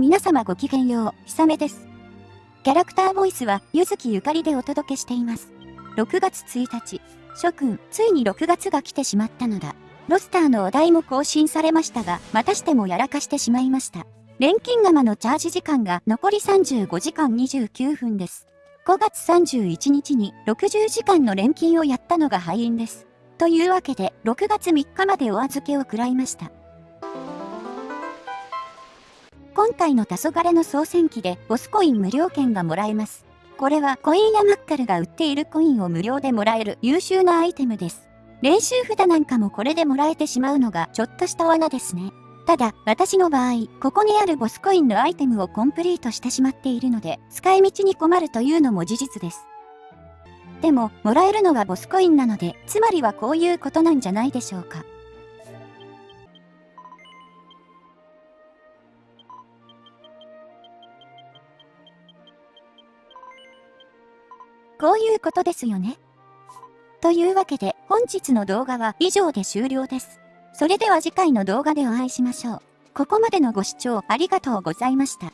皆様ごきげんよう、ひさめです。キャラクターボイスは、ゆずきゆかりでお届けしています。6月1日、諸君、ついに6月が来てしまったのだ。ロスターのお題も更新されましたが、またしてもやらかしてしまいました。錬金釜のチャージ時間が残り35時間29分です。5月31日に60時間の錬金をやったのが敗因です。というわけで、6月3日までお預けを食らいました。今回の黄昏の総選機でボスコイン無料券がもらえます。これはコインやマッカルが売っているコインを無料でもらえる優秀なアイテムです。練習札なんかもこれでもらえてしまうのがちょっとした罠ですね。ただ、私の場合、ここにあるボスコインのアイテムをコンプリートしてしまっているので、使い道に困るというのも事実です。でも、もらえるのはボスコインなので、つまりはこういうことなんじゃないでしょうか。こういうことですよね。というわけで本日の動画は以上で終了です。それでは次回の動画でお会いしましょう。ここまでのご視聴ありがとうございました。